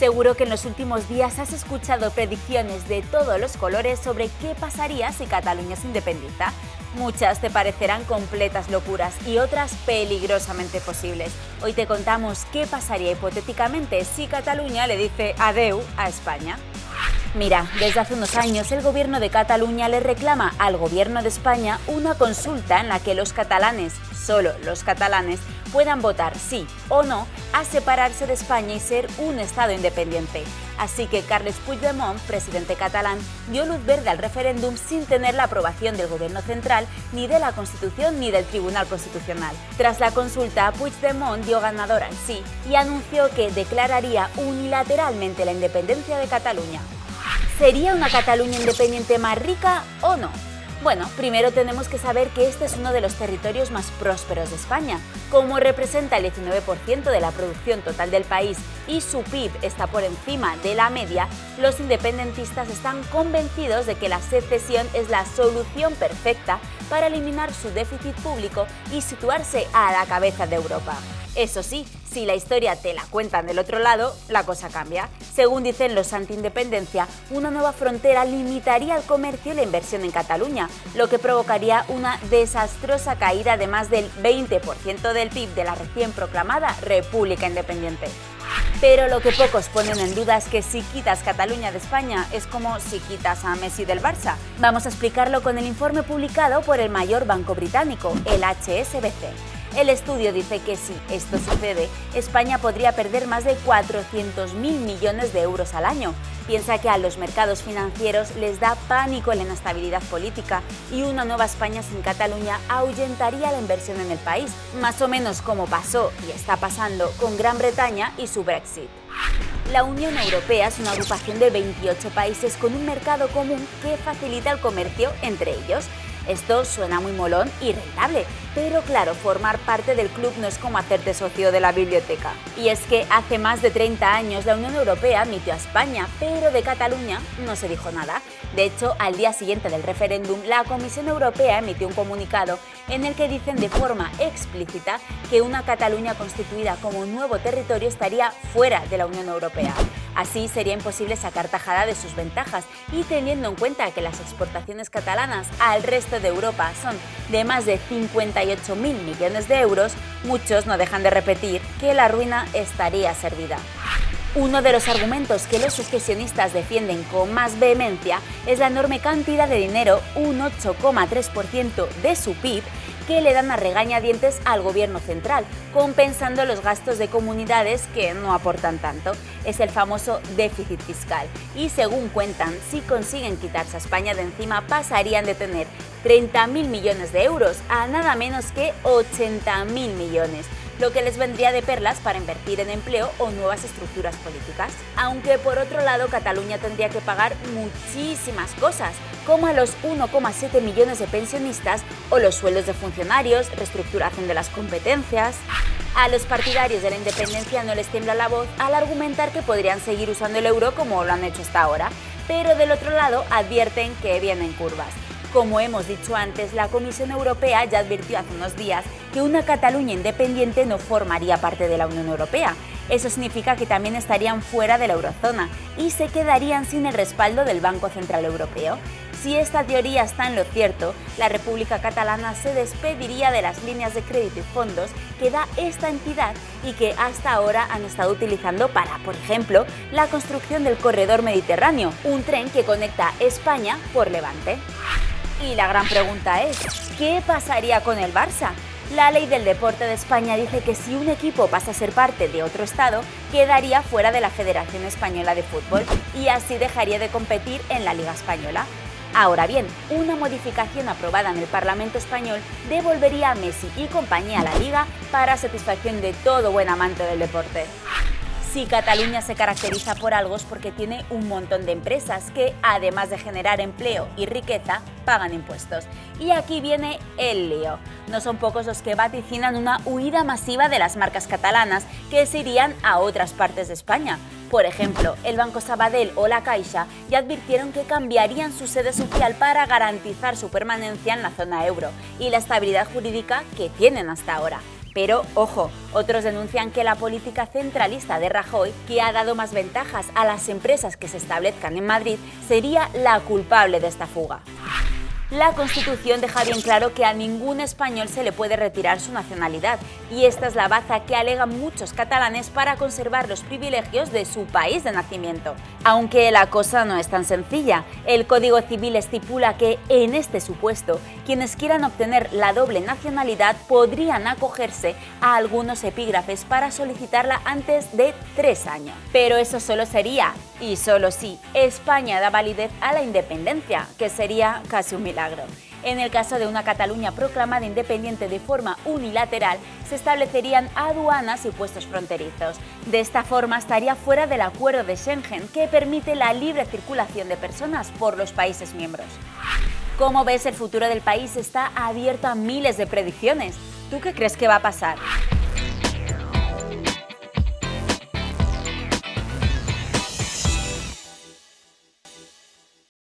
Seguro que en los últimos días has escuchado predicciones de todos los colores sobre qué pasaría si Cataluña se independiza. Muchas te parecerán completas locuras y otras peligrosamente posibles. Hoy te contamos qué pasaría hipotéticamente si Cataluña le dice adeu a España. Mira, desde hace unos años el gobierno de Cataluña le reclama al gobierno de España una consulta en la que los catalanes, solo los catalanes, puedan votar sí o no a separarse de España y ser un Estado independiente. Así que Carles Puigdemont, presidente catalán, dio luz verde al referéndum sin tener la aprobación del Gobierno central, ni de la Constitución ni del Tribunal Constitucional. Tras la consulta, Puigdemont dio ganador al sí y anunció que declararía unilateralmente la independencia de Cataluña. ¿Sería una Cataluña independiente más rica o no? Bueno, primero tenemos que saber que este es uno de los territorios más prósperos de España. Como representa el 19% de la producción total del país y su PIB está por encima de la media, los independentistas están convencidos de que la secesión es la solución perfecta para eliminar su déficit público y situarse a la cabeza de Europa. Eso sí, si la historia te la cuentan del otro lado, la cosa cambia. Según dicen los anti-independencia, una nueva frontera limitaría el comercio y la inversión en Cataluña, lo que provocaría una desastrosa caída de más del 20% del PIB de la recién proclamada República Independiente. Pero lo que pocos ponen en duda es que si quitas Cataluña de España es como si quitas a Messi del Barça. Vamos a explicarlo con el informe publicado por el mayor banco británico, el HSBC. El estudio dice que si esto sucede, España podría perder más de 400.000 millones de euros al año. Piensa que a los mercados financieros les da pánico la inestabilidad política y una nueva España sin Cataluña ahuyentaría la inversión en el país, más o menos como pasó y está pasando con Gran Bretaña y su Brexit. La Unión Europea es una agrupación de 28 países con un mercado común que facilita el comercio entre ellos. Esto suena muy molón y rentable, pero claro, formar parte del club no es como hacerte socio de la biblioteca. Y es que hace más de 30 años la Unión Europea admitió a España, pero de Cataluña no se dijo nada. De hecho, al día siguiente del referéndum, la Comisión Europea emitió un comunicado en el que dicen de forma explícita que una Cataluña constituida como nuevo territorio estaría fuera de la Unión Europea. Así sería imposible sacar tajada de sus ventajas y teniendo en cuenta que las exportaciones catalanas al resto de Europa son de más de 58.000 millones de euros, muchos no dejan de repetir que la ruina estaría servida. Uno de los argumentos que los sucesionistas defienden con más vehemencia es la enorme cantidad de dinero, un 8,3% de su PIB, que le dan a regañadientes al gobierno central, compensando los gastos de comunidades que no aportan tanto. Es el famoso déficit fiscal. Y según cuentan, si consiguen quitarse a España de encima, pasarían de tener 30.000 millones de euros a nada menos que 80.000 millones lo que les vendría de perlas para invertir en empleo o nuevas estructuras políticas. Aunque por otro lado Cataluña tendría que pagar muchísimas cosas, como a los 1,7 millones de pensionistas o los sueldos de funcionarios, reestructuración de las competencias... A los partidarios de la independencia no les tiembla la voz al argumentar que podrían seguir usando el euro como lo han hecho hasta ahora, pero del otro lado advierten que vienen curvas. Como hemos dicho antes, la Comisión Europea ya advirtió hace unos días que una Cataluña independiente no formaría parte de la Unión Europea. Eso significa que también estarían fuera de la eurozona y se quedarían sin el respaldo del Banco Central Europeo. Si esta teoría está en lo cierto, la República Catalana se despediría de las líneas de crédito y fondos que da esta entidad y que hasta ahora han estado utilizando para, por ejemplo, la construcción del Corredor Mediterráneo, un tren que conecta España por Levante. Y la gran pregunta es, ¿qué pasaría con el Barça? La ley del deporte de España dice que si un equipo pasa a ser parte de otro estado, quedaría fuera de la Federación Española de Fútbol y así dejaría de competir en la Liga Española. Ahora bien, una modificación aprobada en el Parlamento español devolvería a Messi y compañía a la Liga para satisfacción de todo buen amante del deporte. Si Cataluña se caracteriza por algo es porque tiene un montón de empresas que, además de generar empleo y riqueza, pagan impuestos. Y aquí viene el lío. No son pocos los que vaticinan una huida masiva de las marcas catalanas que se irían a otras partes de España. Por ejemplo, el Banco Sabadell o la Caixa ya advirtieron que cambiarían su sede social para garantizar su permanencia en la zona euro y la estabilidad jurídica que tienen hasta ahora. Pero, ojo, otros denuncian que la política centralista de Rajoy, que ha dado más ventajas a las empresas que se establezcan en Madrid, sería la culpable de esta fuga. La Constitución deja bien claro que a ningún español se le puede retirar su nacionalidad y esta es la baza que alegan muchos catalanes para conservar los privilegios de su país de nacimiento. Aunque la cosa no es tan sencilla, el Código Civil estipula que, en este supuesto, quienes quieran obtener la doble nacionalidad podrían acogerse a algunos epígrafes para solicitarla antes de tres años. Pero eso solo sería, y solo si, España da validez a la independencia, que sería casi un milagro. En el caso de una Cataluña proclamada independiente de forma unilateral, se establecerían aduanas y puestos fronterizos. De esta forma estaría fuera del acuerdo de Schengen, que permite la libre circulación de personas por los países miembros. Como ves, el futuro del país está abierto a miles de predicciones. ¿Tú qué crees que va a pasar?